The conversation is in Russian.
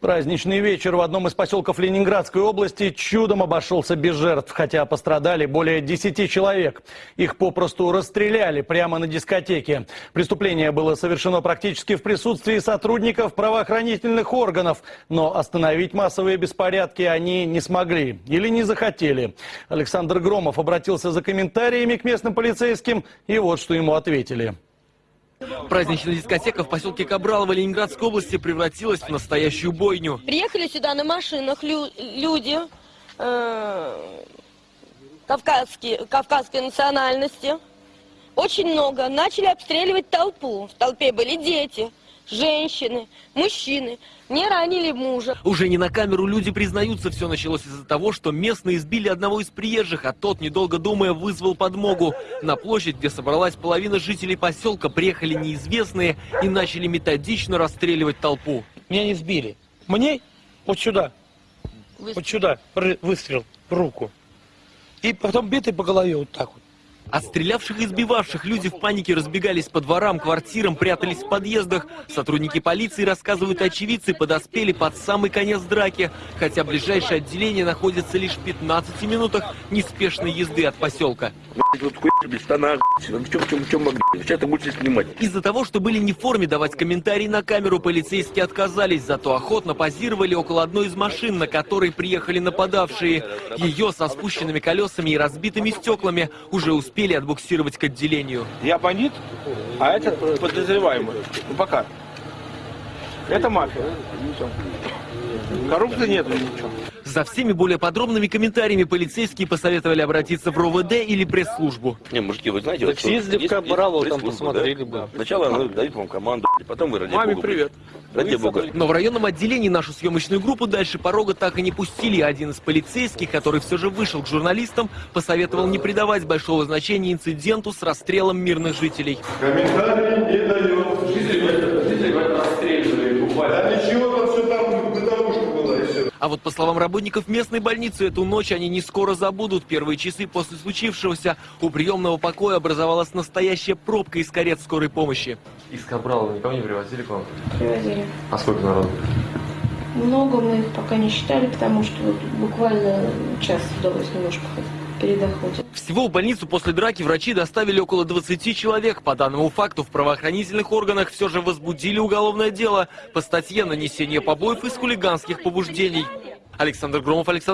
Праздничный вечер в одном из поселков Ленинградской области чудом обошелся без жертв, хотя пострадали более 10 человек. Их попросту расстреляли прямо на дискотеке. Преступление было совершено практически в присутствии сотрудников правоохранительных органов, но остановить массовые беспорядки они не смогли или не захотели. Александр Громов обратился за комментариями к местным полицейским, и вот что ему ответили. Праздничная дискотека в поселке Кабралово Ленинградской области превратилась в настоящую бойню. Приехали сюда на машинах лю- люди э, кавказские, кавказской национальности. Очень много. Начали обстреливать толпу. В толпе были дети, женщины, мужчины. Не ранили мужа. Уже не на камеру люди признаются, все началось из-за того, что местные избили одного из приезжих, а тот, недолго думая, вызвал подмогу. На площадь, где собралась половина жителей поселка, приехали неизвестные и начали методично расстреливать толпу. Меня не сбили. Мне вот сюда, вот сюда выстрел в руку. И потом битый по голове вот так вот. От стрелявших и избивавших люди в панике разбегались по дворам, квартирам, прятались в подъездах. Сотрудники полиции, рассказывают очевидцы, подоспели под самый конец драки, хотя ближайшее отделение находится лишь в 15 минутах неспешной езды от поселка. Из-за того, что были не в форме, давать комментарии на камеру полицейские отказались, зато охотно позировали около одной из машин, на которой приехали нападавшие. Ее со спущенными колесами и разбитыми стеклами уже успели отбуксировать к отделению. Я бандит, а этот подозреваемый. Ну пока. Это мафия. Коррупции нет ничего. За всеми более подробными комментариями полицейские посоветовали обратиться в РОВД или пресс-службу. Не, мужики, вы знаете, Так вот, что съездили в Кабралово, там посмотрели да? бы. Сначала она дает вам команду, потом вы ради Маме бога, привет. Ради бога. Но в районном отделении нашу съемочную группу дальше порога так и не пустили. Один из полицейских, который все же вышел к журналистам, посоветовал не придавать большого значения инциденту с расстрелом мирных жителей. Комментарий не дает. Да ничего там все там бытовушка была и все. А вот по словам работников местной больницы, эту ночь они не скоро забудут. Первые часы после случившегося у приемного покоя образовалась настоящая пробка из карет скорой помощи. Из Кабрала никого не привозили к вам? Привозили. А сколько народу? Много мы их пока не считали, потому что вот буквально час удалось немножко хоть передохнуть. Всего в больницу после драки врачи доставили около 20 человек. По данному факту в правоохранительных органах все же возбудили уголовное дело по статье «Нанесение побоев из хулиганских побуждений». Александр Громов, Александр